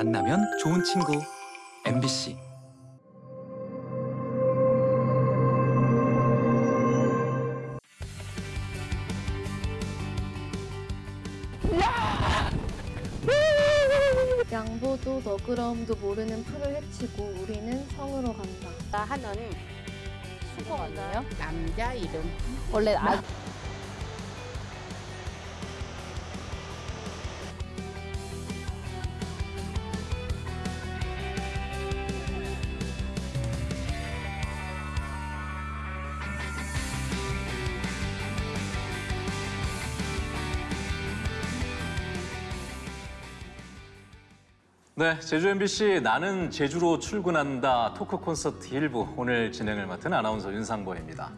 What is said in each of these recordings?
만나면 좋은 친구 MBC 양보도 너그러움도 모르는 풀을 헤치고 우리는 성으로 간다. 나 하는 수고 아니에요? 남자 이름. 원래 아, 네, 제주 MBC 나는 제주로 출근한다 토크 콘서트 일부 오늘 진행을 맡은 아나운서 윤상보입니다.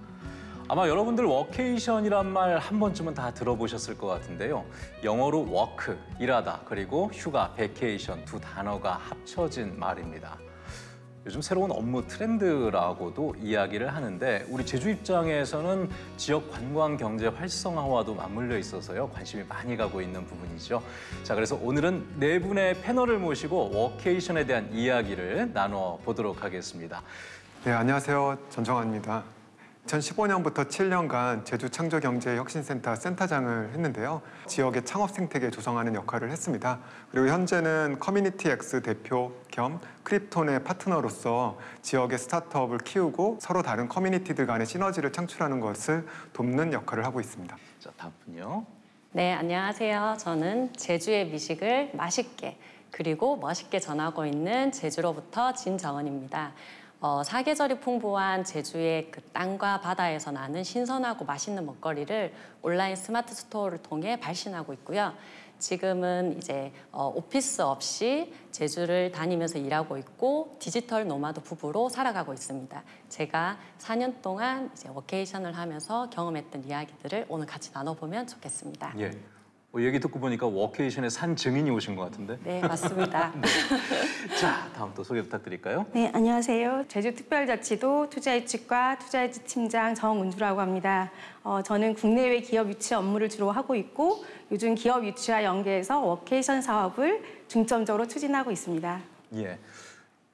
아마 여러분들 워케이션이란 말 한 번쯤은 다 들어보셨을 것 같은데요. 영어로 work, 일하다, 그리고 휴가, vacation 두 단어가 합쳐진 말입니다. 요즘 새로운 업무 트렌드라고도 이야기를 하는데 우리 제주 입장에서는 지역 관광 경제 활성화와도 맞물려 있어서요 관심이 많이 가고 있는 부분이죠. 자 그래서 오늘은 네 분의 패널을 모시고 워케이션에 대한 이야기를 나눠 보도록 하겠습니다. 네, 안녕하세요. 전정환입니다. 2015년부터 7년간 제주 창조경제혁신센터 센터장을 했는데요. 지역의 창업 생태계 조성하는 역할을 했습니다. 그리고 현재는 커뮤니티 X 대표 겸 크립톤의 파트너로서 지역의 스타트업을 키우고 서로 다른 커뮤니티들 간의 시너지를 창출하는 것을 돕는 역할을 하고 있습니다. 자 다음 분요. 네, 안녕하세요. 저는 제주의 미식을 맛있게 그리고 멋있게 전하고 있는 제주로부터 진정은입니다. 어, 사계절이 풍부한 제주의 그 땅과 바다에서 나는 신선하고 맛있는 먹거리를 온라인 스마트 스토어를 통해 발신하고 있고요. 지금은 이제 어, 오피스 없이 제주를 다니면서 일하고 있고 디지털 노마드 부부로 살아가고 있습니다. 제가 4년 동안 이제 워케이션을 하면서 경험했던 이야기들을 오늘 같이 나눠보면 좋겠습니다. 예. 어, 얘기 듣고 보니까 워케이션의 산 증인이 오신 것 같은데. 네, 맞습니다. 자 다음 또 소개 부탁드릴까요? 네, 안녕하세요. 제주특별자치도 투자유치과 투자유치 팀장 정은주라고 합니다. 어, 저는 국내외 기업 유치 업무를 주로 하고 있고 요즘 기업 유치와 연계해서 워케이션 사업을 중점적으로 추진하고 있습니다. 예.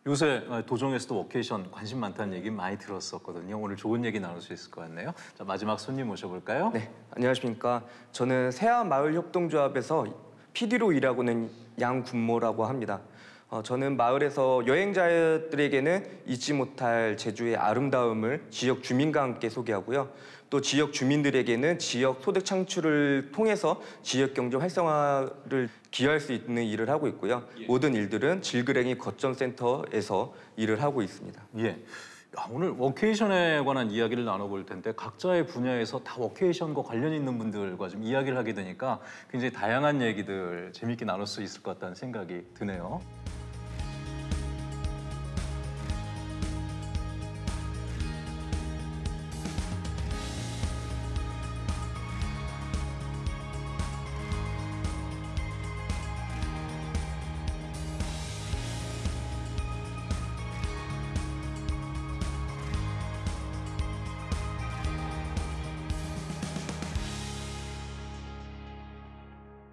요새 어, 도정에서도 워케이션 관심 많다는 얘기 많이 들었었거든요. 오늘 좋은 얘기 나눌 수 있을 것 같네요. 자 마지막 손님 모셔볼까요? 네, 안녕하십니까. 저는 새하마을협동조합에서 PD로 일하고 있는 양군모라고 합니다. 어, 저는 마을에서 여행자들에게는 잊지 못할 제주의 아름다움을 지역 주민과 함께 소개하고요. 또 지역 주민들에게는 지역 소득 창출을 통해서 지역 경제 활성화를 기여할 수 있는 일을 하고 있고요. 모든 일들은 질그랭이 거점센터에서 일을 하고 있습니다. 예. 야, 오늘 워케이션에 관한 이야기를 나눠볼 텐데 각자의 분야에서 다 워케이션과 관련 있는 분들과 좀 이야기를 하게 되니까 굉장히 다양한 얘기들 재밌게 나눌 수 있을 것 같다는 생각이 드네요.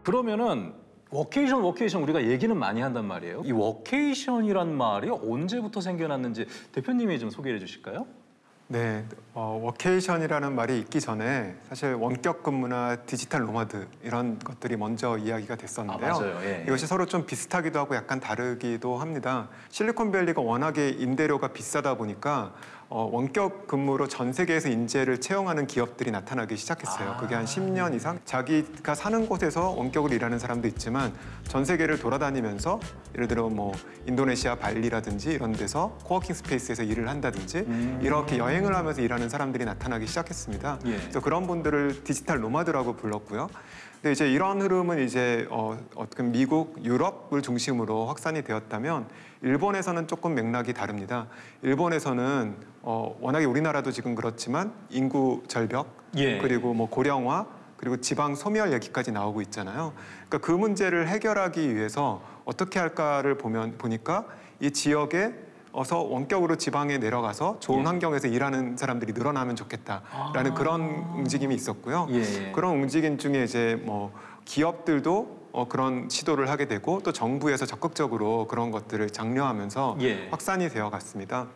그러면은 workation workation 우리가 얘기는 많이 한단 말이에요. 이 workation이란 말이 언제부터 생겨났는지 대표님이 좀 소개해 주실까요? 네, 어, workation이라는 말이 있기 전에 사실 원격 근무나 digital nomad 이런 것들이 먼저 이야기가 됐었는데요. 아. 예, 예. 이것이 서로 좀 비슷하기도 하고 약간 다르기도 합니다. 실리콘밸리가 워낙에 임대료가 비싸다 보니까 어, 원격 근무로 전 세계에서 인재를 채용하는 기업들이 나타나기 시작했어요. 아. 그게 한 10년 이상 자기가 사는 곳에서 원격으로 일하는 사람도 있지만 전 세계를 돌아다니면서 예를 들어 뭐 인도네시아 발리라든지 이런 데서 coworking space에서 일을 한다든지 음. 이렇게 여행을 하면서 일하는 사람들이 나타나기 시작했습니다. 예. 그래서 그런 분들을 digital nomad라고 불렀고요. 근데 이제 이런 흐름은 이제 어, 어떻게 미국, 유럽을 중심으로 확산이 되었다면 일본에서는 조금 맥락이 다릅니다. 일본에서는 어, 워낙에 우리나라도 지금 그렇지만 인구 절벽 예. 그리고 뭐 고령화 그리고 지방 소멸 얘기까지 나오고 있잖아요. 그러니까 그 문제를 해결하기 위해서 어떻게 할까를 보면 보니까 이 지역에 어서 원격으로 지방에 내려가서 좋은 예. 환경에서 일하는 사람들이 늘어나면 좋겠다라는 아. 그런 움직임이 있었고요. 예, 예. 그런 움직임 중에 이제 뭐 기업들도 어, 그런 시도를 하게 되고 또 정부에서 적극적으로 그런 것들을 장려하면서 예. 확산이 되어 갔습니다.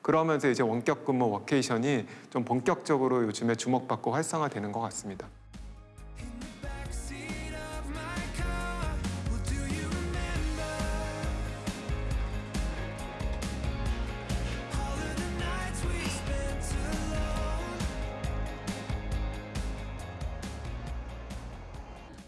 그러면서 이제 원격 근무 워케이션이 좀 본격적으로 요즘에 주목받고 활성화되는 것 같습니다.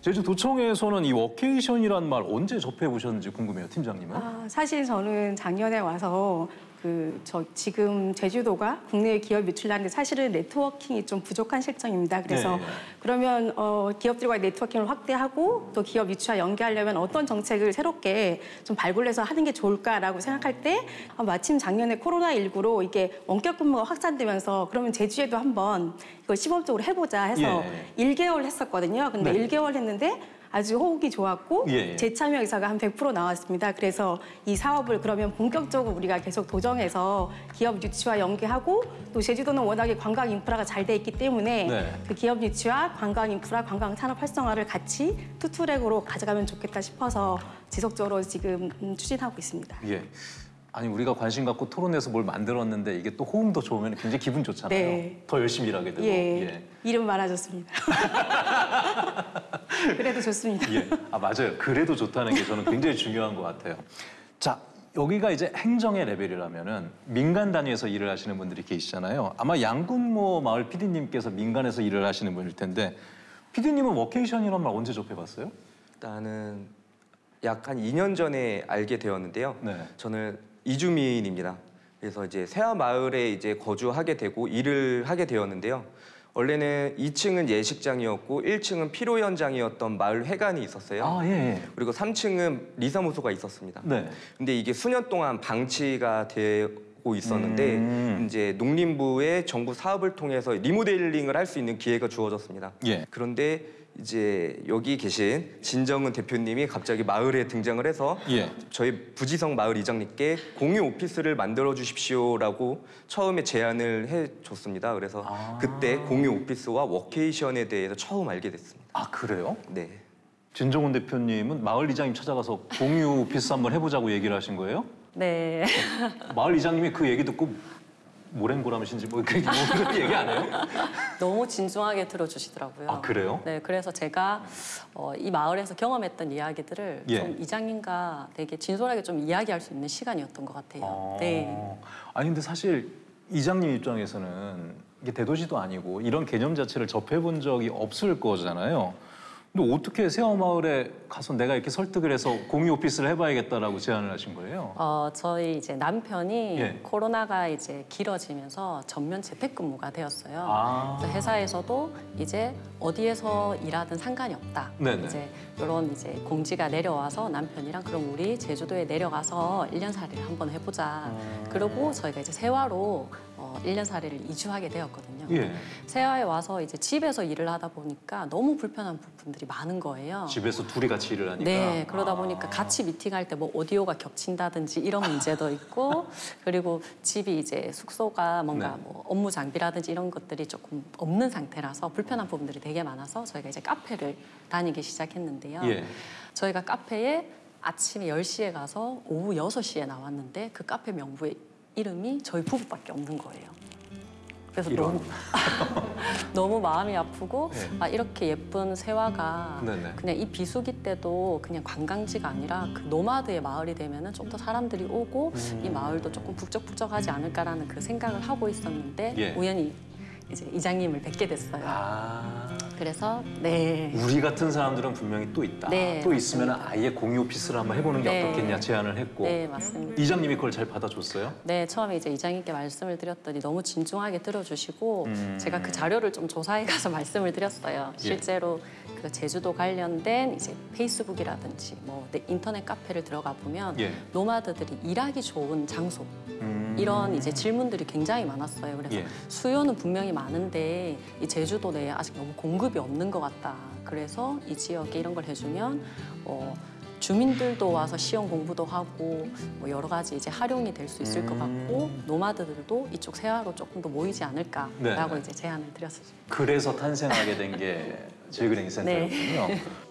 제주도청에서는 이 워케이션이란 말 언제 접해 보셨는지 궁금해요, 팀장님은. 아, 사실 저는 작년에 와서 그 저 지금 제주도가 국내 기업 유출하는데 사실은 네트워킹이 좀 부족한 실정입니다. 그래서 네. 그러면 어, 기업들과의 네트워킹을 확대하고 또 기업 유치와 연계하려면 어떤 정책을 새롭게 좀 발굴해서 하는 게 좋을까라고 생각할 때 아, 마침 작년에 코로나 19로 이게 원격 근무가 확산되면서 그러면 제주에도 한번 이걸 시범적으로 해보자 해서 예. 1개월 했었거든요. 근데 네. 1개월 했는데 아주 호흡이 좋았고 예, 예. 재참여 의사가 한 100% 나왔습니다. 그래서 이 사업을 그러면 본격적으로 우리가 계속 도정해서 기업 유치와 연계하고 또 제주도는 워낙에 관광 인프라가 잘 돼 있기 때문에 네. 그 기업 유치와 관광 인프라, 관광 산업 활성화를 같이 투트랙으로 가져가면 좋겠다 싶어서 지속적으로 지금 음, 추진하고 있습니다. 예. 아니 우리가 관심 갖고 토론해서 뭘 만들었는데 이게 또 호응도 좋으면 굉장히 기분 좋잖아요. 네. 더 열심히 일하게 되고. 예, 이름 많아졌습니다. 그래도 좋습니다. 예. 아 맞아요. 그래도 좋다는 게 저는 굉장히 중요한 것 같아요. 자 여기가 이제 행정의 레벨이라면은 민간 단위에서 일을 하시는 분들이 계시잖아요. 아마 양군모 마을 PD님께서 민간에서 일을 하시는 분일 텐데 PD님은 워케이션이란 말 언제 접해봤어요? 일단은 약 한 2년 전에 알게 되었는데요. 네. 저는 이주민입니다. 그래서 이제 세화 마을에 이제 거주하게 되고 일을 하게 되었는데요. 원래는 2층은 예식장이었고 1층은 피로 현장이었던 마을 회관이 있었어요. 아 예. 예. 그리고 3층은 리사무소가 있었습니다. 네. 근데 이게 수년 동안 방치가 되고 있었는데 음. 이제 농림부의 정부 사업을 통해서 리모델링을 할 수 있는 기회가 주어졌습니다. 예. 그런데 이제 여기 계신 진정은 대표님이 갑자기 마을에 등장을 해서 예. 저희 부지성 마을 이장님께 공유 오피스를 만들어 주십시오라고 처음에 제안을 해 줬습니다. 그래서 아. 그때 공유 오피스와 워케이션에 대해서 처음 알게 됐습니다. 아 그래요? 네. 진정훈 대표님은 마을 이장님 찾아가서 공유 오피스 한번 해보자고 얘기를 하신 거예요? 네. 마을 이장님이 그 얘기 듣고 모랭고라무신지 뭐 그런 뭐 그런 얘기 안 해요? 너무 진중하게 들어주시더라고요. 아, 그래요? 네, 그래서 제가 어, 이 마을에서 경험했던 이야기들을 예. 좀 이장님과 되게 진솔하게 좀 이야기할 수 있는 시간이었던 것 같아요. 아. 네. 아니 근데 사실 이장님 입장에서는 이게 대도시도 아니고 이런 개념 자체를 접해본 적이 없을 거잖아요. 근데 어떻게 세화마을에 가서 내가 이렇게 설득을 해서 공유 오피스를 해봐야겠다라고 제안을 하신 거예요? 어, 저희 이제 남편이 예. 코로나가 이제 길어지면서 전면 재택근무가 되었어요. 아. 그래서 회사에서도 이제 어디에서 일하든 상관이 없다. 네네. 이제 이런 이제 공지가 내려와서 남편이랑 그럼 우리 제주도에 내려가서 일년 살이를 한번 해보자. 음. 그리고 저희가 이제 세화로 어, 1년 살이를 이주하게 되었거든요. 예. 세화에 와서 이제 집에서 일을 하다 보니까 너무 불편한 부분들이 많은 거예요. 집에서 둘이 같이 일을 하니까. 네, 그러다 아. 보니까 같이 미팅할 때 뭐 오디오가 겹친다든지 이런 문제도 있고 그리고 집이 이제 숙소가 뭔가 네. 뭐 업무 장비라든지 이런 것들이 조금 없는 상태라서 불편한 부분들이 되게 많아서 저희가 이제 카페를 다니기 시작했는데요. 예. 저희가 카페에 아침에 10시에 가서 오후 6시에 나왔는데 그 카페 명부에 이름이 저희 부부밖에 없는 거예요. 그래서 이런. 너무 너무 마음이 아프고 네. 아 이렇게 예쁜 세화가 네네. 그냥 이 비수기 때도 그냥 관광지가 아니라 그 노마드의 마을이 되면은 좀 더 사람들이 오고 음. 이 마을도 조금 북적북적하지 않을까라는 그 생각을 하고 있었는데 예. 우연히 이제 이장님을 뵙게 됐어요. 아. 그래서 네. 우리 같은 사람들은 분명히 또 있다. 네, 또 있으면. 아예 공유 오피스를 한번 해보는 게 네. 어떻겠냐 제안을 했고 네, 맞습니다. 이장님이 그걸 잘 받아줬어요? 네, 처음에 이제 이장님께 말씀을 드렸더니 너무 진중하게 들어주시고 음. 제가 그 자료를 좀 조사해 가서 말씀을 드렸어요. 예. 실제로 그 제주도 관련된 이제 페이스북이라든지 뭐 네, 인터넷 카페를 들어가 보면 예. 노마드들이 일하기 좋은 장소 음. 이런 이제 질문들이 굉장히 많았어요. 그래서 예. 수요는 분명히 많은데 이 제주도 내에 아직 너무 공급이 없는 것 같다. 그래서 이 지역에 이런 걸 해주면 어, 주민들도 와서 시험 공부도 하고 뭐 여러 가지 이제 활용이 될 수 있을 것 같고 음. 노마드들도 이쪽 세화로 조금 더 모이지 않을까라고 네. 이제 제안을 드렸었죠. 그래서 탄생하게 된게 제그랭이 센터였군요.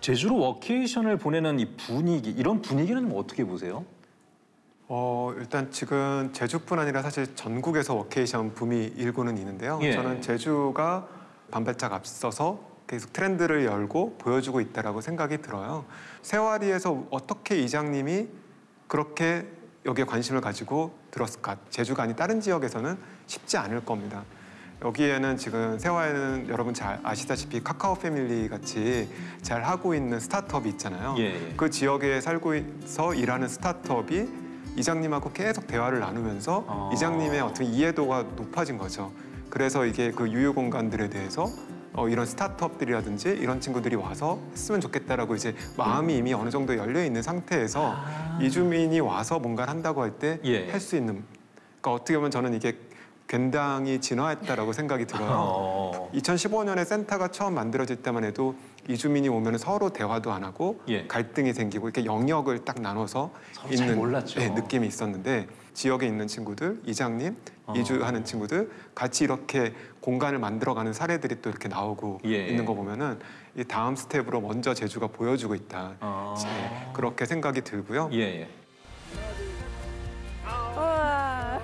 제주로 워케이션을 보내는 이 분위기 이런 분위기는 뭐 어떻게 보세요? 어, 일단 지금 제주뿐 아니라 사실 전국에서 워케이션 붐이 일고는 있는데요. 예. 저는 제주가 반발짝 앞서서 계속 트렌드를 열고 보여주고 있다라고 생각이 들어요. 세화리에서 어떻게 이장님이 그렇게 여기에 관심을 가지고 들었을까? 제주가 아닌 다른 지역에서는 쉽지 않을 겁니다. 여기에는 지금 세화에는 여러분 잘 아시다시피 카카오 패밀리 같이 잘 하고 있는 스타트업이 있잖아요. 예, 예. 그 지역에 살고 있어 일하는 스타트업이 이장님하고 계속 대화를 나누면서 아. 이장님의 어떤 이해도가 높아진 거죠. 그래서 이게 그 유휴 공간들에 대해서 어, 이런 스타트업들이라든지 이런 친구들이 와서 했으면 좋겠다라고 이제 마음이 이미 어느 정도 열려 있는 상태에서 이주민이 와서 뭔가를 한다고 할 때할 아. 예. 수 있는 그러니까 어떻게 보면 저는 이게 굉장히 진화했다라고 생각이 들어요. 어. 2015년에 센터가 처음 만들어질 때만 해도 이주민이 오면 서로 대화도 안 하고 예. 갈등이 생기고 이렇게 영역을 딱 나눠서 서로 잘 몰랐죠. 네, 느낌이 있었는데 지역에 있는 친구들, 이장님, 어. 이주하는 친구들 같이 이렇게 공간을 만들어가는 사례들이 또 이렇게 나오고 예. 있는 거 보면은 이 다음 step으로 먼저 제주가 보여주고 있다. 아. 네, 그렇게 생각이 들고요. 예, 예. 우와.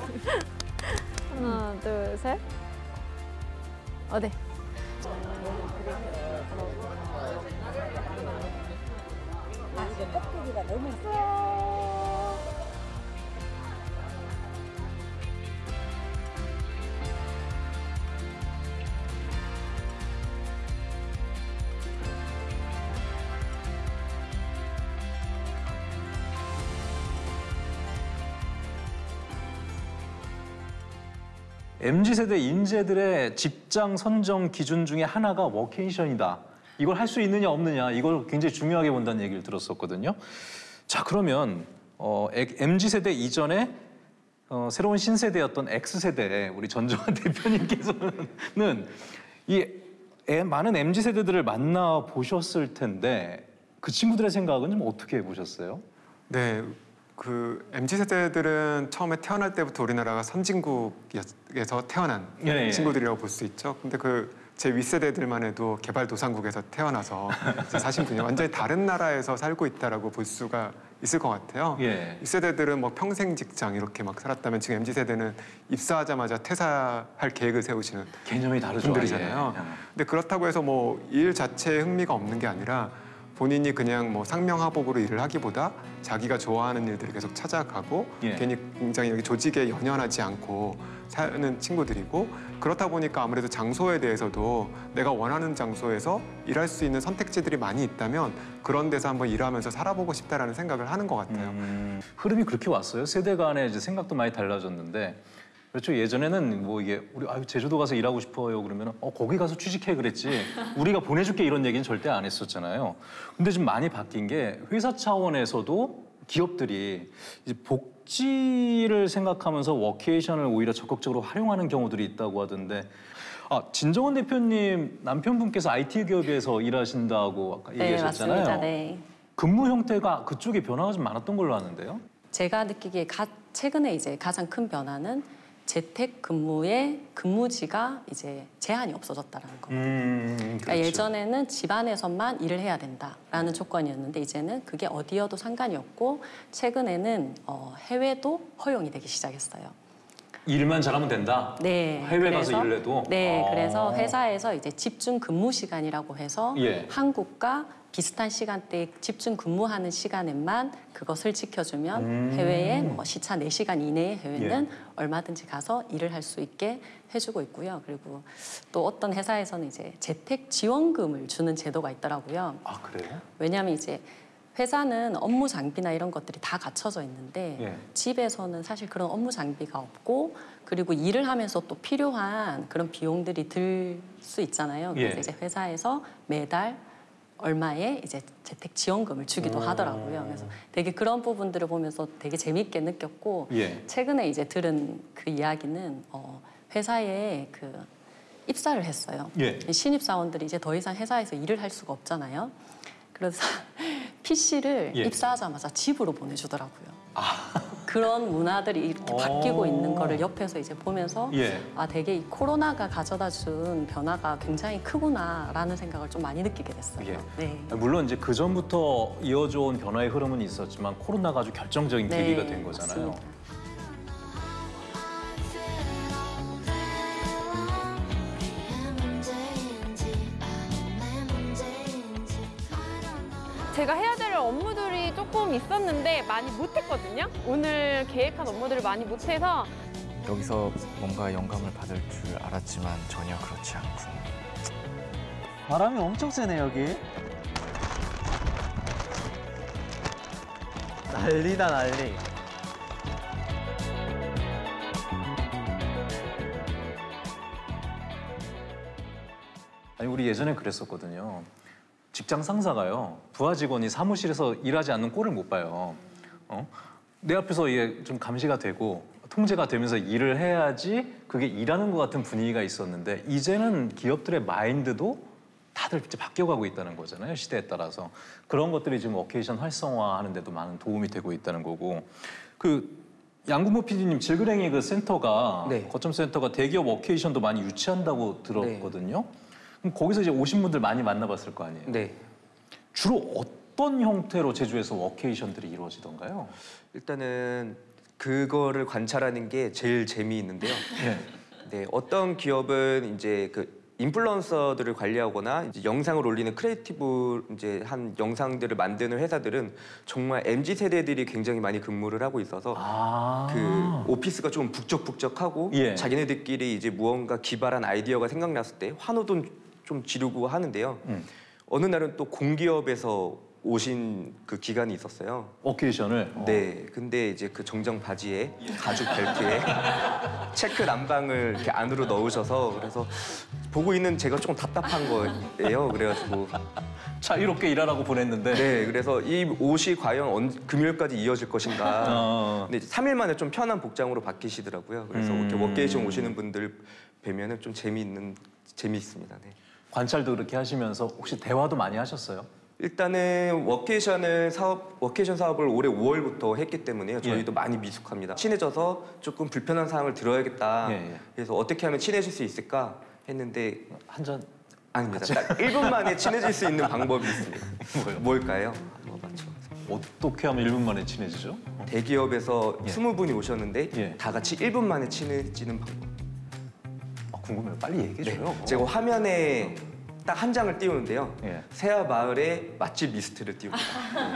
하나, 둘, 셋. 어, 네. MZ 세대 인재들의 직장 선정 기준 중에 하나가 워케이션이다. 이걸 할 수 있느냐 없느냐 이걸 굉장히 중요하게 본다는 얘기를 들었었거든요. 자 그러면 어, MZ 세대 이전에 어, 새로운 신세대였던 X 세대 우리 전정환 대표님께서는 이 애- 많은 MZ 세대들을 만나 보셨을 텐데 그 친구들의 생각은 좀 어떻게 보셨어요? 네, 그 MZ 세대들은 처음에 태어날 때부터 우리나라가 선진국에서 태어난 예, 예. 친구들이라고 볼 수 있죠. 근데 그 제 윗세대들만 해도 개발도상국에서 태어나서 사실 그냥 완전히 다른 나라에서 살고 있다라고 볼 수가 있을 것 같아요. 예. 윗세대들은 뭐 평생 직장 이렇게 막 살았다면 지금 MZ 세대는 입사하자마자 퇴사할 계획을 세우시는 개념이 다르죠. 분들이잖아요. 예. 근데 그렇다고 해서 뭐 일 자체에 흥미가 없는 게 아니라 본인이 그냥 뭐 상명하복으로 일을 하기보다 자기가 좋아하는 일들을 계속 찾아가고 예. 괜히 굉장히 여기 조직에 연연하지 않고 사는 친구들이고 그렇다 보니까 아무래도 장소에 대해서도 내가 원하는 장소에서 일할 수 있는 선택지들이 많이 있다면 그런 데서 한번 일하면서 살아보고 싶다라는 생각을 하는 것 같아요. 음, 흐름이 그렇게 왔어요. 세대 간의 이제 생각도 많이 달라졌는데 그렇죠. 예전에는 뭐 이게 우리 아유 제주도 가서 일하고 싶어요 그러면 어 거기 가서 취직해 그랬지 우리가 보내줄게 이런 얘기는 절대 안 했었잖아요. 근데 좀 많이 바뀐 게 회사 차원에서도 기업들이 이제 복지를 생각하면서 워케이션을 오히려 적극적으로 활용하는 경우들이 있다고 하던데. 아 진정원 대표님 남편분께서 IT 기업에서 일하신다고 아까 네, 얘기하셨잖아요. 맞습니다. 네. 근무 형태가 그쪽에 변화가 좀 많았던 걸로 아는데요. 제가 느끼기에 가, 최근에 이제 가장 큰 변화는 재택 근무의 근무지가 이제 제한이 없어졌다라는 겁니다. 음, 그러니까 예전에는 집안에서만 일을 해야 된다라는 조건이었는데 이제는 그게 어디여도 상관이 없고 최근에는 어, 해외도 허용이 되기 시작했어요. 일만 잘하면 된다. 네. 해외 가서 그래서- 일을 해도. 네, 아. 그래서 회사에서 이제 집중 근무 시간이라고 해서 예. 한국과 비슷한 시간대에 집중 근무하는 시간에만 그것을 지켜주면 음. 해외에 뭐 시차 4시간 이내의 해외는 얼마든지 가서 일을 할 수 있게 해주고 있고요. 그리고 또 어떤 회사에서는 이제 재택 지원금을 주는 제도가 있더라고요. 아 그래요? 왜냐하면 이제 회사는 업무 장비나 이런 것들이 다 갖춰져 있는데 예. 집에서는 사실 그런 업무 장비가 없고 그리고 일을 하면서 또 필요한 그런 비용들이 들 수 있잖아요. 그래서 예. 이제 회사에서 매달 얼마의 이제 재택 지원금을 주기도 오. 하더라고요. 그래서 되게 그런 부분들을 보면서 되게 재미있게 느꼈고 예. 최근에 이제 들은 그 이야기는 어, 회사에 그 입사를 했어요. 예. 이 신입 사원들이 이제 더 이상 회사에서 일을 할 수가 없잖아요. 그래서 PC를 예. 입사하자마자 집으로 보내주더라고요. 그런 문화들이 이렇게 오. 바뀌고 있는 거를 옆에서 이제 보면서 예. 아 되게 이 코로나가 가져다 준 변화가 굉장히 크구나라는 생각을 좀 많이 느끼게 됐어요. 예. 네. 물론 이제 그 전부터 이어져 온 변화의 흐름은 있었지만 코로나가 아주 결정적인 네, 계기가 된 거잖아요. 맞습니다. 제가 해야 될 업무들이 조금 있었는데 많이 못했거든요. 오늘 계획한 업무들을 많이 못해서 여기서 뭔가 영감을 받을 줄 알았지만 전혀 그렇지 않군. 바람이 엄청 세네 여기. 난리다 난리. 아니 우리 예전에 그랬었거든요. 직장 상사가요 부하 직원이 사무실에서 일하지 않는 꼴을 못 봐요. 어? 내 앞에서 이게 좀 감시가 되고 통제가 되면서 일을 해야지 그게 일하는 것 같은 분위기가 있었는데 이제는 기업들의 마인드도 다들 이제 바뀌어가고 있다는 거잖아요 시대에 따라서 그런 것들이 지금 워케이션 활성화하는 데도 많은 도움이 되고 있다는 거고 그 양구모 PD님 질그랭이 그 센터가 네. 거점 센터가 대기업 워케이션도 많이 유치한다고 들었거든요. 그럼 거기서 이제 오신 분들 많이 만나봤을 거 아니에요. 네. 주로 어떤 형태로 제주에서 워케이션들이 이루어지던가요? 일단은 그거를 관찰하는 게 제일 재미있는데요. 네. 네, 어떤 기업은 이제 그 influencer들을 관리하거나 이제 영상을 올리는 creative 이제 한 영상들을 만드는 회사들은 정말 mz 세대들이 굉장히 많이 근무를 하고 있어서 아. 그 office가 좀 북적북적하고 예. 자기네들끼리 이제 무언가 기발한 아이디어가 생각났을 때 환호도 좀 지르고 하는데요. 음. 어느 날은 또 공기업에서 오신 그 기관이 있었어요. 워케이션을 어. 네, 근데 이제 그 정장 바지에 가죽 벨트에 체크 남방을 이렇게 안으로 넣으셔서 그래서 보고 있는 제가 조금 답답한 거예요. 그래가지고 자유롭게 일하라고 보냈는데 네, 그래서 이 옷이 과연 언, 금요일까지 이어질 것인가. 어. 근데 3일 만에 좀 편한 복장으로 바뀌시더라고요. 그래서 음. 이렇게 워케이션 오시는 분들 뵈면은 좀 재미있는 재미있습니다. 네. 관찰도 그렇게 하시면서 혹시 대화도 많이 하셨어요? 일단은 워케이션을 사업 워케이션 사업을 올해 5월부터 했기 때문에요. 저희도 예. 많이 미숙합니다. 친해져서 조금 불편한 사항을 들어야겠다. 예, 예. 그래서 어떻게 하면 친해질 수 있을까 했는데 한 잔 아닙니다. 딱 1분 만에 친해질 수 있는 방법이 있습니다. 뭘까요? 한번 맞춰. 어떻게 하면 1분 만에 친해지죠? 대기업에서 예. 20분이 오셨는데 예. 다 같이 1분 만에 친해지는 방법. 아, 궁금해요. 빨리 얘기해 줘요. 제가 화면에 딱 한 장을 띄우는데요. 예. 세아 마을의 맛집 리스트를 띄웁니다.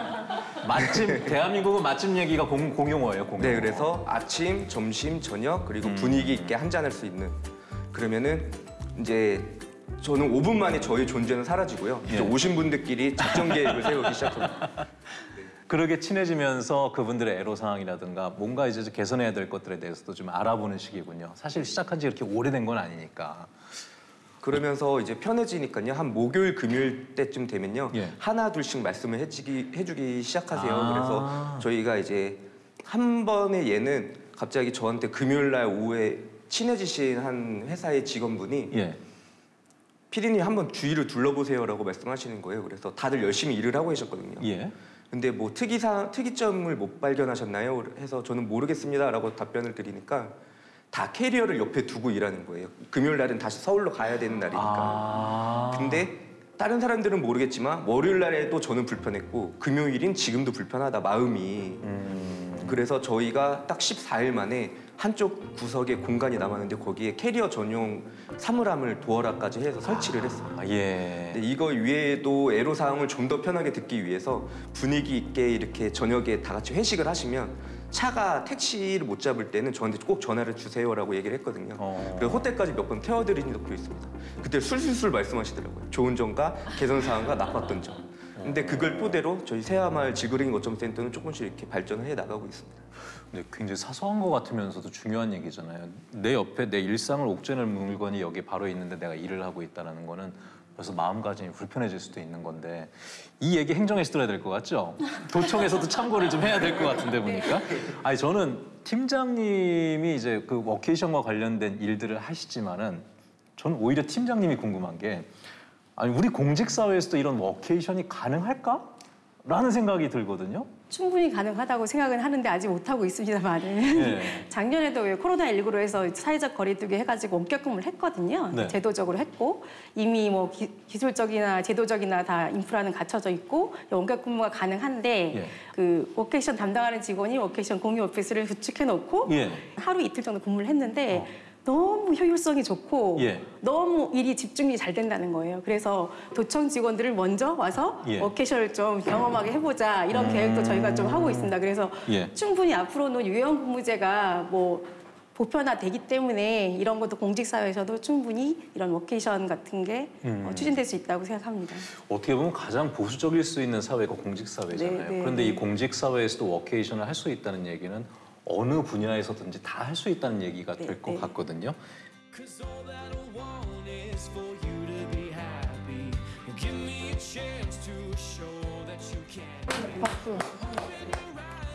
맛집 대한민국은 맛집 얘기가 공, 공용어예요. 공용어. 네, 그래서 아침, 점심, 저녁 그리고 음. 분위기 있게 한 잔 할 수 있는 그러면은 이제 저는 5분 만에 저의 존재는 사라지고요. 예. 오신 분들끼리 작전 계획을 세우기 시작합니다. 그렇게 친해지면서 그분들의 애로 사항이라든가 뭔가 이제 개선해야 될 것들에 대해서도 좀 알아보는 시기군요. 사실 시작한 지 그렇게 오래된 건 아니니까. 그러면서 이제 편해지니까요. 한 목요일, 금요일 때쯤 되면요. 예. 하나 둘씩 말씀을 해주기, 해주기 시작하세요. 아. 그래서 저희가 이제 한 번에 얘는 갑자기 저한테 금요일 날 오후에 친해지신 한 회사의 직원분이 예. 피디님 한번 주위를 둘러보세요라고 말씀하시는 거예요. 그래서 다들 열심히 일을 하고 계셨거든요. 예. 근데 뭐 특이사 특이점을 못 발견하셨나요? 해서 저는 모르겠습니다라고 답변을 드리니까 다 캐리어를 옆에 두고 일하는 거예요. 금요일 날은 다시 서울로 가야 되는 날이니까. 아. 근데 다른 사람들은 모르겠지만 월요일 날에도 저는 불편했고 금요일인 지금도 불편하다 마음이. 음. 그래서 저희가 딱 14일 만에 한쪽 구석에 공간이 남았는데 거기에 캐리어 전용 사물함을 도어락까지 해서 설치를 했어요. 아, 예. 근데 이거 위에도 애로 사항을 좀 더 편하게 듣기 위해서 분위기 있게 이렇게 저녁에 다 같이 회식을 하시면 차가 택시를 못 잡을 때는 저한테 꼭 전화를 주세요라고 얘기를 했거든요. 어. 그래서 호텔까지 몇 번 태워드린 적도 있습니다. 그때 술술술 말씀하시더라고요. 좋은 점과 개선 사항과 나빴던 점. 근데 그걸 토대로 저희 새하마을 지그링 거점 센터는 조금씩 이렇게 발전을 해 나가고 있습니다. 근데 굉장히 사소한 것 같으면서도 중요한 얘기잖아요. 내 옆에 내 일상을 옥죄는 물건이 여기 바로 있는데 내가 일을 하고 있다는 거는 벌써 마음가짐이 불편해질 수도 있는 건데 이 얘기 행정에서 들어야 될 것 같죠? 도청에서도 참고를 좀 해야 될 것 같은데 보니까 아니 저는 팀장님이 이제 그 워케이션과 관련된 일들을 하시지만은 저는 오히려 팀장님이 궁금한 게 아니 우리 공직 사회에서도 이런 워케이션이 가능할까? 라는 생각이 들거든요. 충분히 가능하다고 생각은 하는데 아직 못하고 있습니다만은 예. 작년에도 왜 코로나19로 해서 사회적 거리두기 해가지고 원격근무를 했거든요. 네. 제도적으로 했고 이미 뭐 기, 기술적이나 제도적이나 다 인프라는 갖춰져 있고 원격근무가 가능한데 예. 그 워케이션 담당하는 직원이 워케이션 공유 office를 구축해 놓고 예. 하루 이틀 정도 근무를 했는데 너무 효율성이 좋고 예. 너무 일이 집중이 잘 된다는 거예요. 그래서 도청 직원들을 먼저 와서 예. workation을 좀 경험하게 해보자 이런 음. 계획도 저희가 좀 하고 있습니다. 그래서 예. 충분히 앞으로는 유연 근무제가 뭐 보편화되기 때문에 이런 것도 공직사회에서도 충분히 이런 워케이션 같은 게 음. 어, 추진될 수 있다고 생각합니다. 어떻게 보면 가장 보수적일 수 있는 사회가 공직 사회잖아요. 네, 네, 그런데 네. 이 공직 사회에서도 워케이션을 할 수 있다는 얘기는 어느 분야에서든지 다 할 수 있다는 얘기가 네, 될것 네. 같거든요.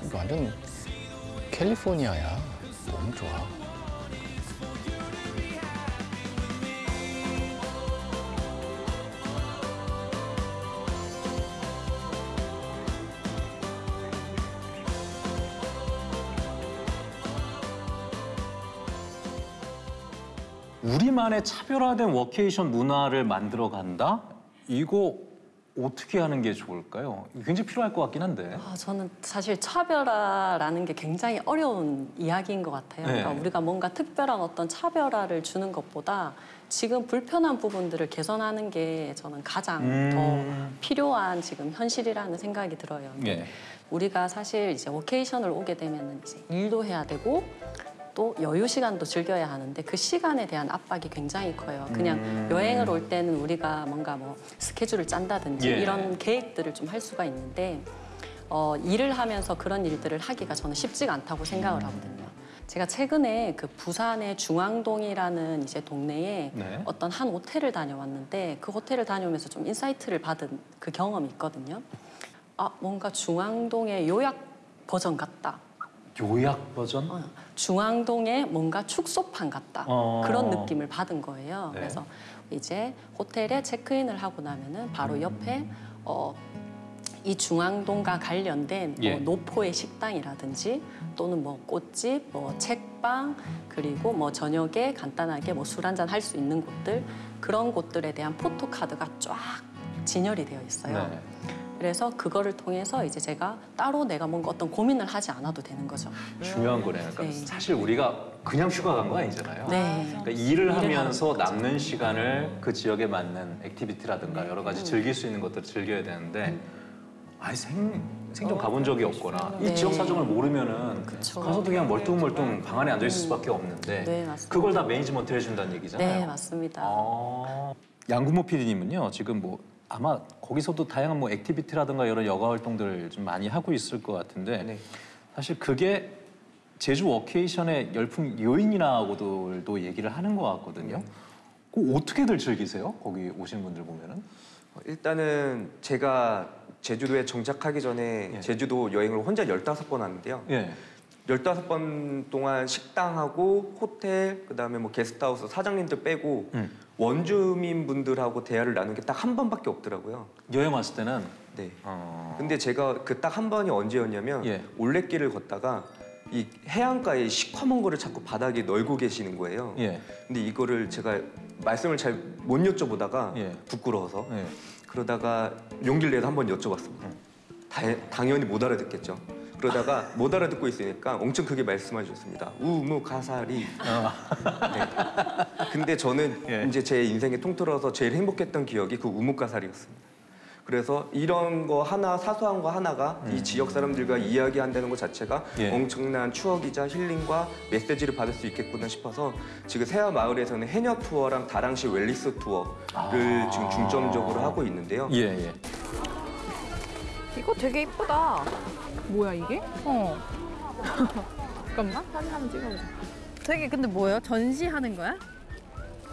이거 완전 캘리포니아야. 너무 좋아. 우리만의 차별화된 워케이션 문화를 만들어 간다? 이거 어떻게 하는 게 좋을까요? 굉장히 필요할 것 같긴 한데. 아, 저는 사실 차별화라는 게 굉장히 어려운 이야기인 것 같아요. 네. 그러니까 우리가 뭔가 특별한 어떤 차별화를 주는 것보다 지금 불편한 부분들을 개선하는 게 저는 가장 음. 더 필요한 지금 현실이라는 생각이 들어요. 예. 우리가 사실 이제 워케이션을 오게 되면 이제 일도 해야 되고 또 여유 시간도 즐겨야 하는데 그 시간에 대한 압박이 굉장히 커요. 그냥 음. 여행을 올 때는 우리가 뭔가 뭐 스케줄을 짠다든지 예. 이런 계획들을 좀 할 수가 있는데 어, 일을 하면서 그런 일들을 하기가 저는 쉽지가 않다고 생각을 음. 하거든요. 제가 최근에 그 부산의 중앙동이라는 이제 동네에 네. 어떤 한 호텔을 다녀왔는데 그 호텔을 다녀오면서 좀 insight를 받은 그 경험이 있거든요. 아 뭔가 중앙동의 요약 버전 같다. 요약 버전? 어, 중앙동의 뭔가 축소판 같다. 어. 그런 느낌을 받은 거예요. 네. 그래서 이제 호텔에 체크인을 하고 나면은 바로 옆에 어, 이 중앙동과 관련된 예. 뭐 노포의 식당이라든지 또는 뭐 꽃집, 뭐 책방 그리고 뭐 저녁에 간단하게 뭐 술 한잔 할 수 있는 곳들 그런 곳들에 대한 photo card가 쫙 진열이 되어 있어요. 네. 그래서 그거를 통해서 이제 제가 따로 내가 뭔가 어떤 고민을 하지 않아도 되는 거죠. 중요한 거네요. 그러니까 네. 사실 우리가 그냥 휴가 간 거 아니잖아요. 네. 그러니까 일을 일을 하면서 하는 거죠. 남는 시간을 그 지역에 맞는 activity라든가 여러 가지 즐길 수 있는 것들을 즐겨야 되는데 아예 생, 생전 가본 적이 없거나 이 네. 지역 사정을 모르면은 그쵸. 가서도 그냥 멀뚱멀뚱 방 안에 앉아 있을 수밖에 없는데 네, 맞습니다. 그걸 다 매니지먼트를 해준다는 얘기잖아요. 네, 맞습니다. 아, 양구모 PD님은요 지금 뭐 아마 거기서도 다양한 뭐 activity라든가 여러 여가 활동들을 좀 많이 하고 있을 것 같은데 네. 사실 그게 제주 워케이션의 열풍 요인이라고도 얘기를 하는 것 같거든요. 그 어떻게들 즐기세요? 거기 오신 분들 보면은? 어, 일단은 제가 제주도에 정착하기 전에 예. 제주도 여행을 혼자 15번 왔는데요. 예. 15번 동안 식당하고 호텔, 그다음에 뭐 게스트하우스 사장님들 빼고 음. 원주민 분들하고 대화를 나눈 게 딱 한 번밖에 없더라고요. 여행 왔을 때는 네. 어... 근데 제가 그 딱 한 번이 언제였냐면 예. 올레길을 걷다가 이 해안가에 시커먼 거를 자꾸 바닥에 널고 계시는 거예요. 예. 근데 이거를 제가 말씀을 잘 못 여쭤보다가 예. 부끄러워서 예. 그러다가 용기를 내서 한 번 여쭤봤습니다. 다, 당연히 못 알아듣겠죠. 그러다가 못 알아듣고 있으니까 엄청 크게 말씀해 주셨습니다. 우무 가사리. 네. 근데 저는 예. 이제 제 인생의 통틀어서 제일 행복했던 기억이 그 우무 가사리였습니다. 그래서 이런 거 하나 사소한 거 하나가 이 지역 사람들과 이야기한다는 것 자체가 음. 예. 엄청난 추억이자 힐링과 메시지를 받을 수 있겠구나 싶어서 지금 세아 마을에서는 해녀 투어랑 다랑시 웰리스 투어를 아. 지금 중점적으로 하고 있는데요. 예, 예. 이거 되게 이쁘다. 뭐야 이게? 어. 잠깐만 사진 한번 찍어보자. 되게 근데 뭐예요? 전시하는 거야?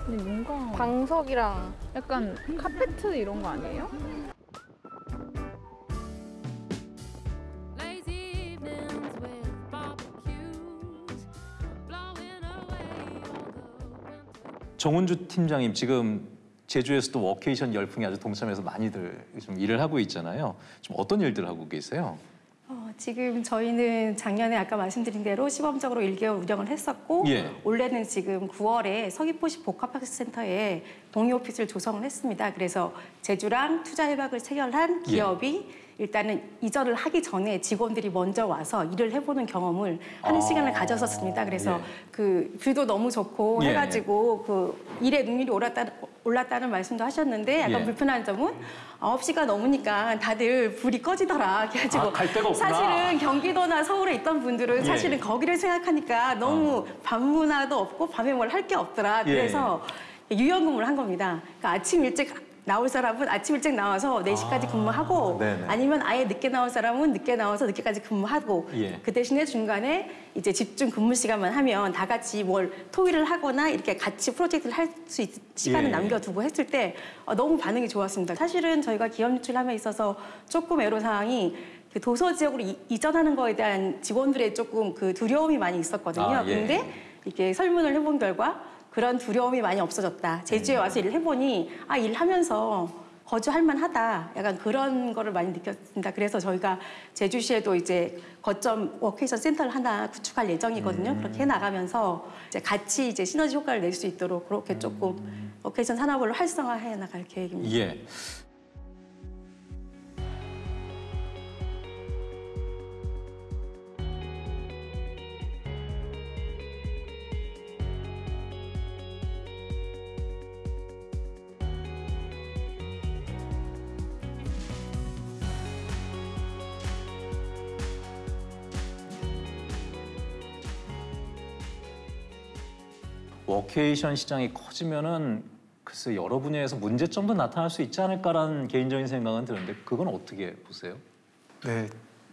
근데 뭔가 방석이랑 약간 카페트 이런 거 아니에요? 정은주 팀장님 지금 제주에서도 워케이션 열풍이 아주 동참해서 많이들 좀 일을 하고 있잖아요. 좀 어떤 일들 하고 계세요? 어, 지금 저희는 작년에 아까 말씀드린 대로 시범적으로 1개월 운영을 했었고 예. 올해는 지금 9월에 서귀포시 복합학습센터에 동의 오피스를 조성을 했습니다. 그래서 제주랑 투자 협약을 체결한 기업이 일단은 이전을 하기 전에 직원들이 먼저 와서 일을 해보는 경험을 하는 아. 시간을 가졌었습니다. 그래서 그 뷰도 너무 좋고 예. 해가지고 그 일의 능률이 올랐다, 올랐다는 말씀도 하셨는데 약간 예. 불편한 점은 9시가 넘으니까 다들 불이 꺼지더라. 그래가지고 아. 사실은 경기도나 서울에 있던 분들은 예. 사실은 거기를 생각하니까 너무 밤 문화도 없고 밤에 뭘 할 게 없더라. 예. 그래서 유연근무를 한 겁니다. 그러니까 아침 일찍 나올 사람은 아침 일찍 나와서 4시까지 근무하고 네네. 아니면 아예 늦게 나올 사람은 늦게 나와서 늦게까지 근무하고 예. 그 대신에 중간에 이제 집중 근무 시간만 하면 다 같이 뭘 토의를 하거나 이렇게 같이 프로젝트를 할 수 있는 시간을 예. 남겨두고 했을 때 어, 너무 반응이 좋았습니다. 사실은 저희가 기업 유출함에 있어서 조금 애로사항이 그 도서 지역으로 이, 이전하는 거에 대한 직원들의 조금 그 두려움이 많이 있었거든요. 아, 예. 근데 이렇게 설문을 해본 결과 그런 두려움이 많이 없어졌다. 제주에 와서 일을 해보니 아 일하면서 거주할 만하다. 약간 그런 거를 많이 느꼈습니다. 그래서 저희가 제주시에도 이제 거점 워케이션 센터를 하나 구축할 예정이거든요. 그렇게 해 나가면서 이제 같이 이제 시너지 효과를 낼 수 있도록 그렇게 조금 워케이션 산업을 활성화해 나갈 계획입니다. 예. 워케이션 시장이 커지면은 글쎄 여러 분야에서 문제점도 나타날 수 있지 않을까라는 개인적인 생각은 드는데 그건 어떻게 보세요? 네,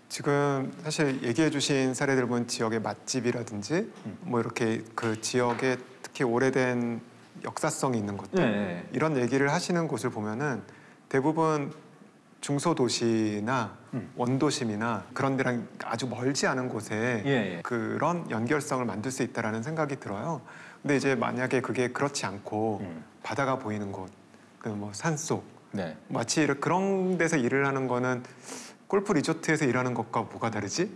지금 사실 얘기해 주신 사례들 보면 지역의 맛집이라든지 뭐 이렇게 그 지역에 특히 오래된 역사성이 있는 것들 네. 이런 얘기를 하시는 곳을 보면은 대부분 중소도시나 원도심이나 그런 데랑 아주 멀지 않은 곳에 예, 예. 그런 연결성을 만들 수 있다라는 생각이 들어요. 근데 이제 만약에 그게 그렇지 않고 바다가 보이는 곳, 그 뭐 산속, 네. 마치 이렇게 그런 데서 일을 하는 거는 골프 리조트에서 일하는 것과 뭐가 다르지?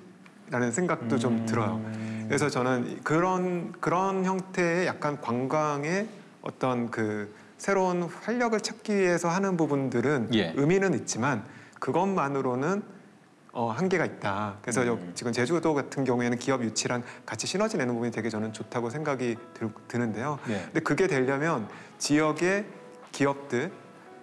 라는 생각도 좀 들어요. 그래서 저는 그런 그런 형태의 약간 관광의 어떤 그 새로운 활력을 찾기 위해서 하는 부분들은 예. 의미는 있지만 그것만으로는 어, 한계가 있다. 그래서 여- 지금 제주도 같은 경우에는 기업 유치랑 같이 시너지 내는 부분이 되게 저는 좋다고 생각이 들, 드는데요. 예. 근데 그게 되려면 지역의 기업들,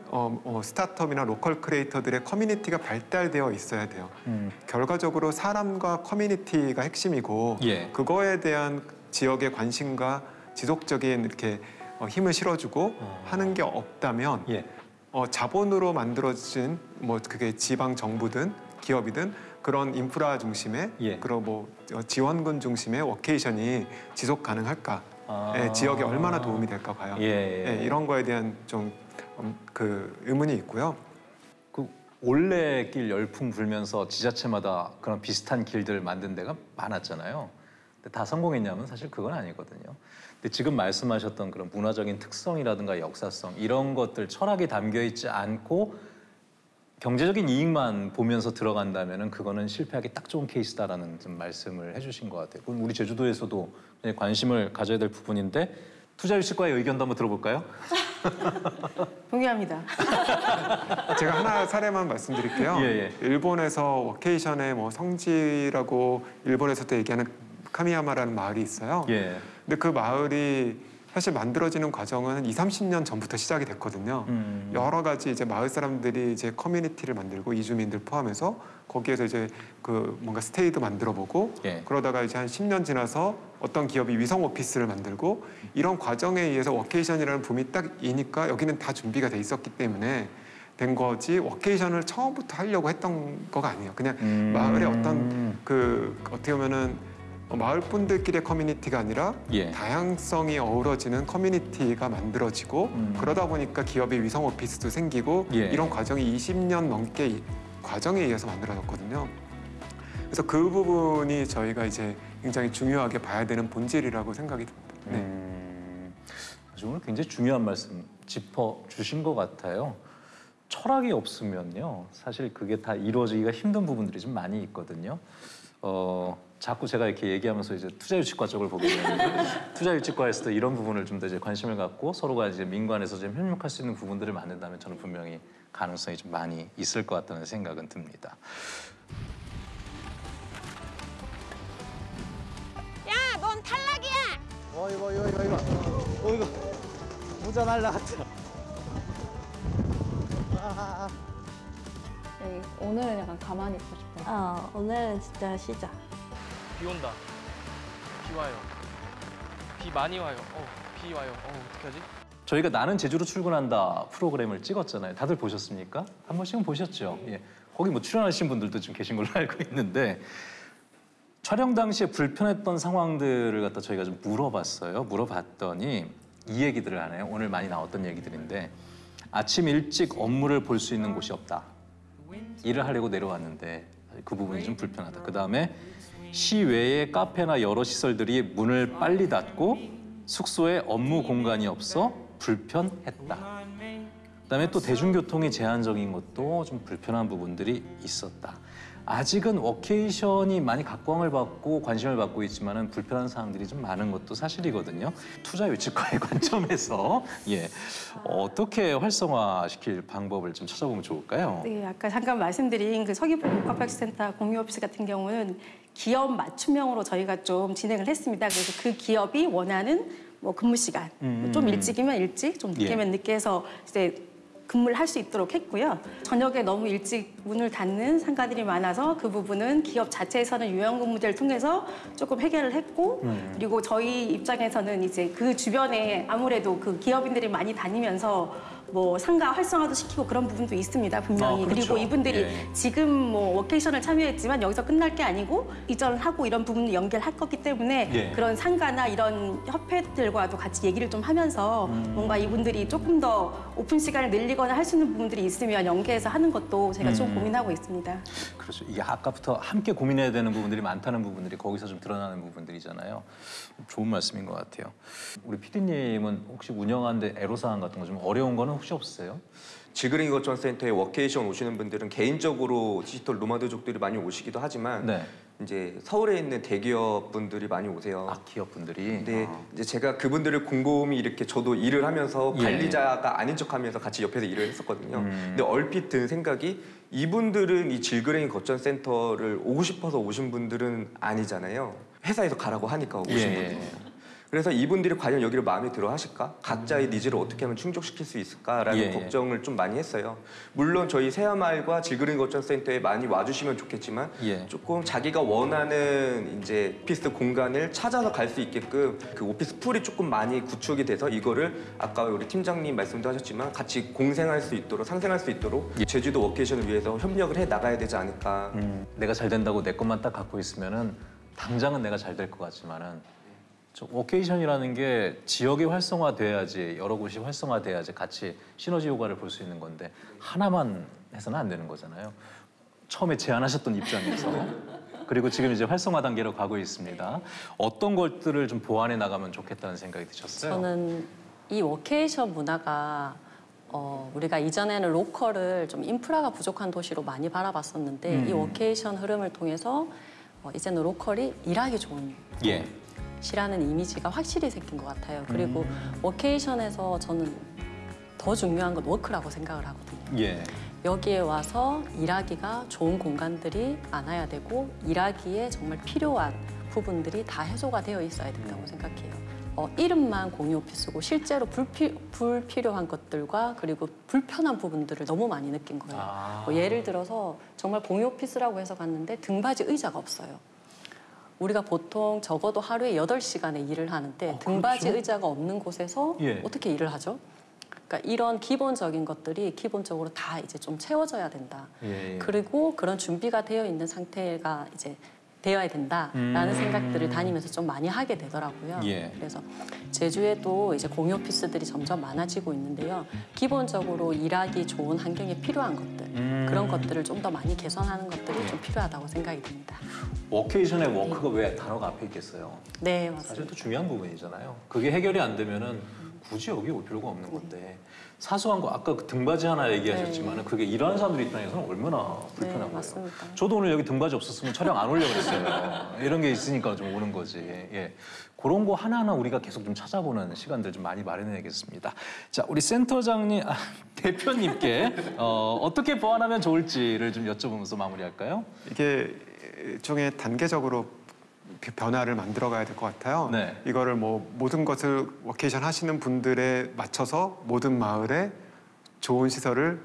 어, 어, 스타트업이나 로컬 크리에이터들의 커뮤니티가 발달되어 있어야 돼요. 음. 결과적으로 사람과 커뮤니티가 핵심이고 예. 그거에 대한 지역의 관심과 지속적인 이렇게 어, 힘을 실어주고 하는 게 없다면 예. 어, 자본으로 만들어진 뭐 그게 지방 정부든 기업이든 그런 인프라 중심의 예. 그런 뭐 어, 지원금 중심의 워케이션이 지속 가능할까? 아. 예, 지역에 얼마나 도움이 될까 봐요. 예, 예. 예, 이런 거에 대한 좀 그 의문이 있고요. 그 올레길 열풍 불면서 지자체마다 그런 비슷한 길들을 만든 데가 많았잖아요. 근데 다 성공했냐면 사실 그건 아니거든요. 근데 지금 말씀하셨던 그런 문화적인 특성이라든가 역사성 이런 것들 철학이 담겨 있지 않고 경제적인 이익만 보면서 들어간다면은 그거는 실패하기 딱 좋은 케이스다라는 좀 말씀을 해주신 것 같아요. 그건 우리 제주도에서도 관심을 가져야 될 부분인데 투자 유치과의 의견도 한번 들어볼까요? 동의합니다. 제가 하나 사례만 말씀드릴게요. 예, 예. 일본에서 워케이션의 뭐 성지라고 일본에서도 얘기하는 카미야마라는 마을이 있어요. 예. 근데 그 마을이 사실 만들어지는 과정은 한 2, 30년 전부터 시작이 됐거든요. 음. 여러 가지 이제 마을 사람들이 이제 커뮤니티를 만들고 이주민들 포함해서 거기에서 이제 그 뭔가 stay도 만들어 보고 예. 그러다가 이제 한 10년 지나서 어떤 기업이 위성 오피스를 만들고 이런 과정에 의해서 워케이션이라는 붐이 딱 이니까 여기는 다 준비가 돼 있었기 때문에 된 거지 워케이션을 처음부터 하려고 했던 거가 아니에요. 그냥 음. 마을의 어떤 그 어떻게 보면은 마을 분들끼리의 커뮤니티가 아니라 예. 다양성이 어우러지는 커뮤니티가 만들어지고 그러다 보니까 기업의 위성 오피스도 생기고 음. 예. 이런 과정이 20년 넘게 이 과정에 의해서 만들어졌거든요. 그래서 그 부분이 저희가 이제 굉장히 중요하게 봐야 되는 본질이라고 생각이 듭니다. 네. 음, 오늘 굉장히 중요한 말씀 짚어 주신 것 같아요. 철학이 없으면요, 사실 그게 다 이루어지기가 힘든 부분들이 좀 많이 있거든요. 어, 자꾸 제가 이렇게 얘기하면서 이제 투자유치과 쪽을 보게 되는데 투자유치과에서도 이런 부분을 좀 더 이제 관심을 갖고 서로가 이제 민관에서 좀 협력할 수 있는 부분들을 만든다면 저는 분명히 가능성이 좀 많이 있을 것 같다는 생각은 듭니다. 야, 넌 탈락이야. 어 이거 이거 이거 이거. 어 이거 모자 날라갔다. 아, 네, 오늘은 약간 가만히 있고 싶어요. 어, 오늘은 진짜 쉬자. 비 온다. 비 와요. 비 많이 와요. 어, 비 와요. 어, 어떡하지? 저희가 나는 제주로 출근한다 프로그램을 찍었잖아요. 다들 보셨습니까? 한 번씩은 보셨죠? 예. 거기 뭐 출연하신 분들도 좀 계신 걸로 알고 있는데 촬영 당시에 불편했던 상황들을 갖다 저희가 좀 물어봤어요. 물어봤더니 이 얘기들을 하네요. 오늘 많이 나왔던 얘기들인데 아침 일찍 업무를 볼 수 있는 곳이 없다. 일을 하려고 내려왔는데 그 부분이 좀 불편하다. 그 다음에 시외의 카페나 여러 시설들이 문을 빨리 닫고 숙소에 업무 공간이 없어 불편했다. 그다음에 또 대중교통이 제한적인 것도 좀 불편한 부분들이 있었다. 아직은 워케이션이 많이 각광을 받고 관심을 받고 있지만 은 불편한 사항들이 좀 많은 것도 사실이거든요. 투자 유치과의 관점에서 예 어떻게 활성화시킬 방법을 좀 찾아보면 좋을까요? 네, 아까 잠깐 말씀드린 그 서귀포 복합학습센터 공유 오피스 같은 경우는 기업 맞춤형으로 저희가 좀 진행을 했습니다. 그래서 그 기업이 원하는 뭐 근무 시간 음. 좀 일찍이면 일찍, 좀 늦게면 예. 늦게 해서 이제 근무를 할 수 있도록 했고요. 저녁에 너무 일찍 문을 닫는 상가들이 많아서 그 부분은 기업 자체에서는 유형 근무제를 통해서 조금 해결을 했고 음. 그리고 저희 입장에서는 이제 그 주변에 아무래도 그 기업인들이 많이 다니면서 뭐 상가 활성화도 시키고 그런 부분도 있습니다 분명히 아, 그렇죠. 그리고 이분들이 예. 지금 뭐 워케이션을 참여했지만 여기서 끝날 게 아니고 이전을 하고 이런 부분을 연결할 거기 때문에 예. 그런 상가나 이런 협회들과도 같이 얘기를 좀 하면서 음. 뭔가 이분들이 조금 더 오픈 시간을 늘리거나 할 수 있는 부분들이 있으면 연계해서 하는 것도 제가 좀 음. 고민하고 있습니다. 그렇죠. 이게 아까부터 함께 고민해야 되는 부분들이 많다는 부분들이 거기서 좀 드러나는 부분들이잖아요. 좋은 말씀인 것 같아요. 우리 PD님은 혹시 운영하는데 애로사항 같은 거 좀 어려운 거는 혹시 없으세요? 질그랭이 거점 센터에 워케이션 오시는 분들은 개인적으로 디지털 노마드족들이 많이 오시기도 하지만 네. 이제 서울에 있는 대기업 분들이 많이 오세요. 아, 기업 분들이. 근데 이제 제가 그분들을 곰곰이 이렇게 저도 일을 하면서 예. 관리자가 아닌 척하면서 같이 옆에서 일을 했었거든요. 음. 근데 얼핏 든 생각이 이분들은 이 질그랭이 거점 센터를 오고 싶어서 오신 분들은 아니잖아요. 회사에서 가라고 하니까 오신 예, 분들. 예. 그래서 이분들이 과연 여기를 마음에 들어 하실까? 각자의 needs를 어떻게 하면 충족시킬 수 있을까라는 예, 예. 걱정을 좀 많이 했어요. 물론 저희 세화마을과 질그랭이 거점 센터에 많이 와주시면 좋겠지만 예. 조금 자기가 원하는 이제 오피스 공간을 찾아서 갈 수 있게끔 그 오피스 풀이 조금 많이 구축이 돼서 이거를 아까 우리 팀장님 말씀도 하셨지만 같이 공생할 수 있도록 상생할 수 있도록 제주도 워케이션을 위해서 협력을 해 나가야 되지 않을까. 음, 내가 잘 된다고 내 것만 딱 갖고 있으면은 당장은 내가 잘 될 것 같지만은 저 워케이션이라는 게 지역이 활성화돼야지 여러 곳이 활성화돼야지 같이 시너지 효과를 볼 수 있는 건데 하나만 해서는 안 되는 거잖아요. 처음에 제안하셨던 입장에서 그리고 지금 이제 활성화 단계로 가고 있습니다. 어떤 것들을 좀 보완해 나가면 좋겠다는 생각이 드셨어요? 저는 이 워케이션 문화가 어, 우리가 이전에는 로컬을 좀 인프라가 부족한 도시로 많이 바라봤었는데 음. 이 워케이션 흐름을 통해서 어, 이제는 로컬이 일하기 좋은 예. 시라는 이미지가 확실히 생긴 것 같아요. 그리고 음. 워케이션에서 저는 더 중요한 건 워크라고 생각을 하거든요. 예. 여기에 와서 일하기가 좋은 공간들이 많아야 되고 일하기에 정말 필요한 부분들이 다 해소가 되어 있어야 된다고 생각해요. 어, 이름만 공유 오피스고 실제로 불피, 불필요한 것들과 그리고 불편한 부분들을 너무 많이 느낀 거예요. 아. 뭐 예를 들어서 정말 공유 오피스라고 해서 갔는데 등받이 의자가 없어요. 우리가 보통 적어도 하루에 여덟 시간의 일을 하는데 등받이 그렇죠? 의자가 없는 곳에서 예. 어떻게 일을 하죠? 그러니까 이런 기본적인 것들이 기본적으로 다 이제 좀 채워져야 된다. 예, 예. 그리고 그런 준비가 되어 있는 상태가 이제 되어야 된다라는 음. 생각들을 다니면서 좀 많이 하게 되더라고요. 예. 그래서 제주에도 이제 공유 오피스들이 점점 많아지고 있는데요. 기본적으로 일하기 좋은 환경에 필요한 것들 음. 그런 것들을 좀 더 많이 개선하는 것들이 좀 필요하다고 생각이 듭니다. 워케이션의 워크가 왜 단어가 앞에 있겠어요? 네, 맞습니다. 사실 또 중요한 부분이잖아요. 그게 해결이 안 되면은 굳이 여기 올 필요가 없는 건데 사소한 거 아까 그 등받이 하나 얘기하셨지만 그게 일하는 사람들 입장에서는 얼마나 불편한 거예요. 맞습니다. 저도 오늘 여기 등받이 없었으면 촬영 안 오려고 그랬어요. 이런 게 있으니까 좀 오는 거지. 예. 그런 거 하나하나 우리가 계속 좀 찾아보는 시간들 좀 많이 마련해야겠습니다. 자, 우리 센터장님, 아, 대표님께 어, 어떻게 보완하면 좋을지를 좀 여쭤보면서 마무리할까요? 이게 일종의 단계적으로 비- 변화를 만들어 가야 될 것 같아요. 네. 이거를 뭐 모든 것을 워케이션 하시는 분들에 맞춰서 모든 마을에 좋은 시설을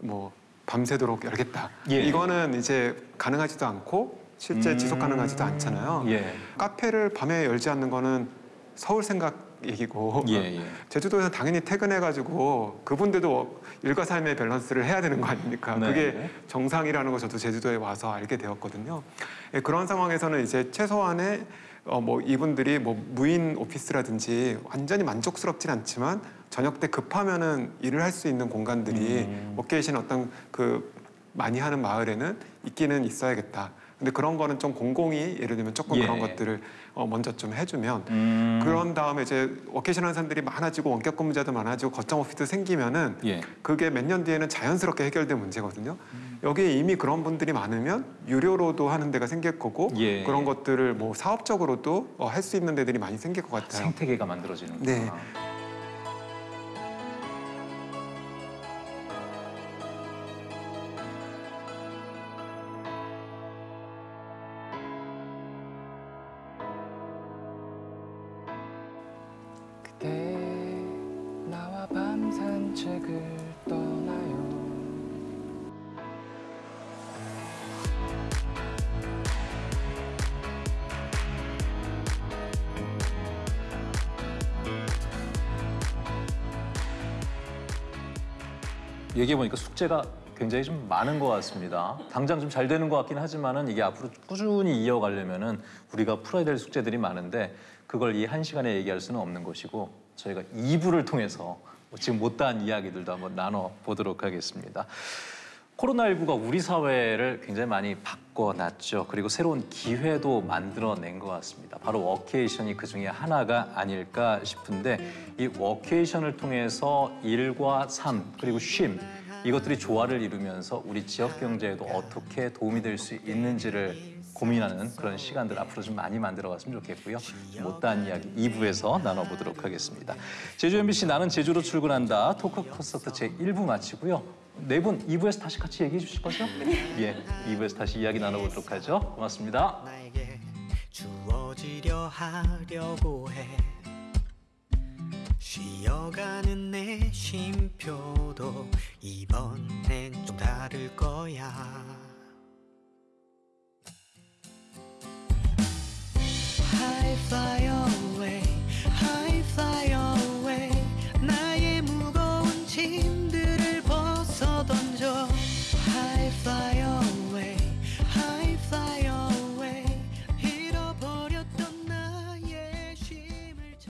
뭐 밤새도록 열겠다. 예. 이거는 이제 가능하지도 않고 실제 음. 지속 가능하지도 않잖아요. 예. 카페를 밤에 열지 않는 거는 서울 생각 얘기고 예, 예. 제주도에서 당연히 퇴근해가지고 그분들도 일과 삶의 밸런스를 해야 되는 거 아닙니까? 네. 그게 정상이라는 거 저도 제주도에 와서 알게 되었거든요. 예, 그런 상황에서는 이제 최소한의 어, 뭐 이분들이 뭐 무인 오피스라든지 완전히 만족스럽진 않지만 저녁 때 급하면은 일을 할 수 있는 공간들이 음. 워케이션 어떤 그 많이 하는 마을에는 있기는 있어야겠다. 근데 그런 거는 좀 공공이 예를 들면 조금 예. 그런 것들을 어, 먼저 좀 해주면 음. 그런 다음에 이제 워케이션 하는 사람들이 많아지고 원격 근무자도 많아지고 거점 오피스 생기면은 예. 그게 몇 년 뒤에는 자연스럽게 해결될 문제거든요. 여기에 이미 그런 분들이 많으면 유료로도 하는 데가 생길 거고 예. 그런 것들을 뭐 사업적으로도 어, 할수 있는 데들이 많이 생길 것 같아요. 생태계가 만들어지는 네. 거구나. 그 얘기해 보니까 숙제가 굉장히 좀 많은 것 같습니다. 당장 좀 잘 되는 것 같긴 하지만은 이게 앞으로 꾸준히 이어가려면은 우리가 풀어야 될 숙제들이 많은데 그걸 이 한 시간에 얘기할 수는 없는 것이고 저희가 2부를 통해서 뭐 지금 못다한 이야기들도 한번 나눠 보도록 하겠습니다. 코로나19가 우리 사회를 굉장히 많이 바꿔놨죠. 그리고 새로운 기회도 만들어낸 것 같습니다. 바로 워케이션이 그 중에 하나가 아닐까 싶은데 이 워케이션을 통해서 일과 삶 그리고 쉼 이것들이 조화를 이루면서 우리 지역 경제에도 어떻게 도움이 될 수 있는지를 고민하는 그런 시간들 앞으로 좀 많이 만들어갔으면 좋겠고요. 못다한 이야기 2부에서 나눠보도록 하겠습니다. 제주 MBC 나는 제주로 출근한다 토크 콘서트 제 1부 마치고요. 네 분 2부에서 다시 같이 얘기해 주실 거죠? 예, 2부에서 다시 이야기 나눠보도록 하죠. 고맙습니다. 주어지려 하려고 해 쉬어가는 내 쉼표도 이번엔 좀 다를 거야. I fly away, I fly away